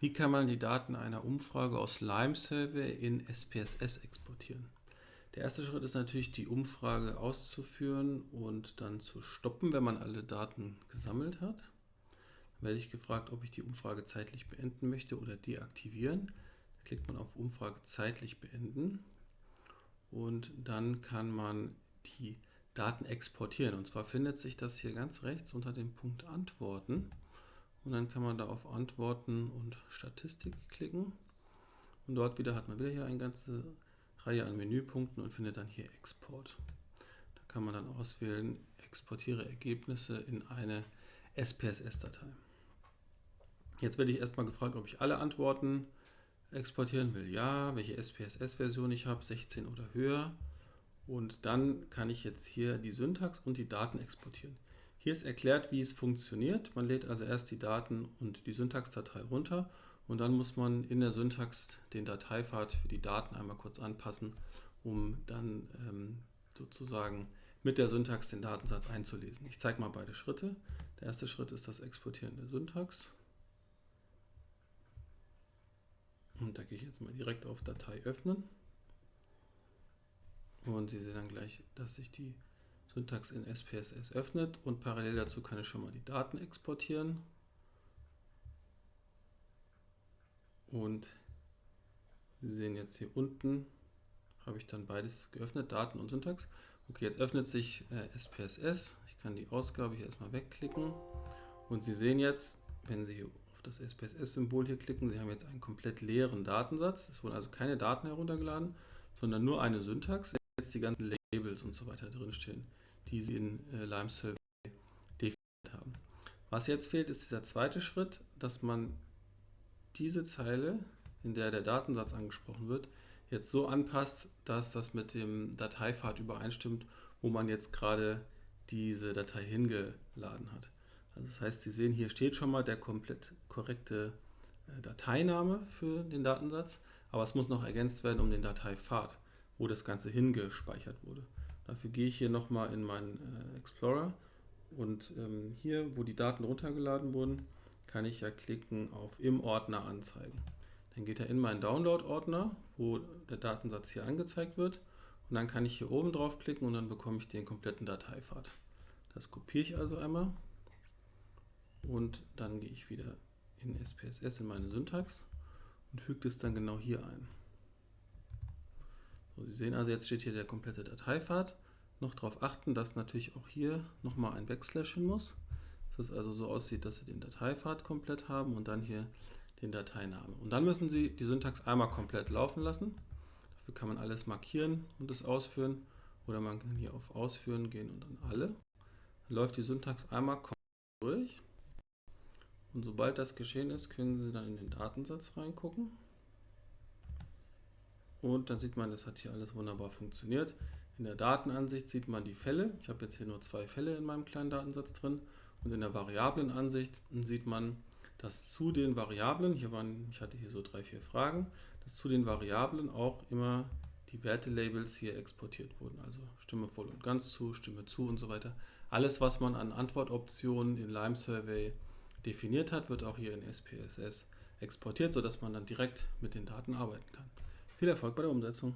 Wie kann man die Daten einer Umfrage aus Lime Survey in SPSS exportieren? Der erste Schritt ist natürlich, die Umfrage auszuführen und dann zu stoppen, wenn man alle Daten gesammelt hat. Dann werde ich gefragt, ob ich die Umfrage zeitlich beenden möchte oder deaktivieren. Da klickt man auf Umfrage zeitlich beenden und dann kann man die Daten exportieren. Und zwar findet sich das hier ganz rechts unter dem Punkt Antworten. Und dann kann man da auf Antworten und Statistik klicken. Und dort wieder hat man wieder hier eine ganze Reihe an Menüpunkten und findet dann hier Export. Da kann man dann auswählen, exportiere Ergebnisse in eine SPSS-Datei. Jetzt werde ich erstmal gefragt, ob ich alle Antworten exportieren will. Ja, welche SPSS-Version ich habe, 16 oder höher. Und dann kann ich jetzt hier die Syntax und die Daten exportieren. Hier ist erklärt, wie es funktioniert. Man lädt also erst die Daten und die Syntaxdatei runter und dann muss man in der Syntax den Dateipfad für die Daten einmal kurz anpassen, um dann ähm, sozusagen mit der Syntax den Datensatz einzulesen. Ich zeige mal beide Schritte. Der erste Schritt ist das Exportieren der Syntax. Und da gehe ich jetzt mal direkt auf Datei öffnen. Und Sie sehen dann gleich, dass sich die Syntax in SPSS öffnet und parallel dazu kann ich schon mal die Daten exportieren. Und Sie sehen jetzt hier unten habe ich dann beides geöffnet, Daten und Syntax. Okay, jetzt öffnet sich äh, SPSS. Ich kann die Ausgabe hier erstmal wegklicken. Und Sie sehen jetzt, wenn Sie auf das SPSS-Symbol hier klicken, Sie haben jetzt einen komplett leeren Datensatz. Es wurden also keine Daten heruntergeladen, sondern nur eine Syntax. Jetzt die ganzen Labels und so weiter drinstehen die sie in äh, Lime Survey definiert haben. Was jetzt fehlt, ist dieser zweite Schritt, dass man diese Zeile, in der der Datensatz angesprochen wird, jetzt so anpasst, dass das mit dem Dateipfad übereinstimmt, wo man jetzt gerade diese Datei hingeladen hat. Also das heißt, Sie sehen, hier steht schon mal der komplett korrekte äh, Dateiname für den Datensatz, aber es muss noch ergänzt werden um den Dateipfad, wo das Ganze hingespeichert wurde. Dafür gehe ich hier nochmal in meinen äh, Explorer und ähm, hier, wo die Daten runtergeladen wurden, kann ich ja klicken auf im Ordner anzeigen. Dann geht er in meinen Download-Ordner, wo der Datensatz hier angezeigt wird und dann kann ich hier oben drauf klicken und dann bekomme ich den kompletten Dateipfad. Das kopiere ich also einmal und dann gehe ich wieder in SPSS in meine Syntax und füge das dann genau hier ein. Sie sehen also, jetzt steht hier der komplette Dateipfad. Noch darauf achten, dass natürlich auch hier nochmal ein Backslash hin muss. Dass es also so aussieht, dass Sie den Dateipfad komplett haben und dann hier den Dateinamen. Und dann müssen Sie die Syntax einmal komplett laufen lassen. Dafür kann man alles markieren und es ausführen. Oder man kann hier auf Ausführen gehen und dann alle. Dann läuft die Syntax einmal komplett durch. Und sobald das geschehen ist, können Sie dann in den Datensatz reingucken. Und dann sieht man, das hat hier alles wunderbar funktioniert. In der Datenansicht sieht man die Fälle. Ich habe jetzt hier nur zwei Fälle in meinem kleinen Datensatz drin. Und in der Variablenansicht sieht man, dass zu den Variablen, hier waren, ich hatte hier so drei, vier Fragen, dass zu den Variablen auch immer die Wertelabels hier exportiert wurden. Also Stimme voll und ganz zu, Stimme zu und so weiter. Alles, was man an Antwortoptionen in Lime Survey definiert hat, wird auch hier in SPSS exportiert, sodass man dann direkt mit den Daten arbeiten kann. Viel Erfolg bei der Umsetzung.